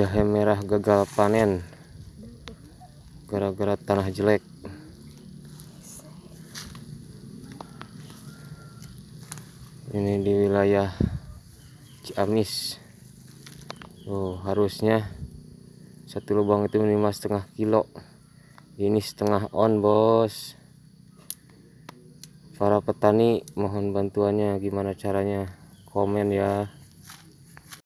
jahe merah gagal panen. Gara-gara tanah jelek. Ini di wilayah Ciamis. Oh harusnya satu lubang itu minimal setengah kilo. Ini setengah on bos. Para petani mohon bantuannya. Gimana caranya? Komen ya.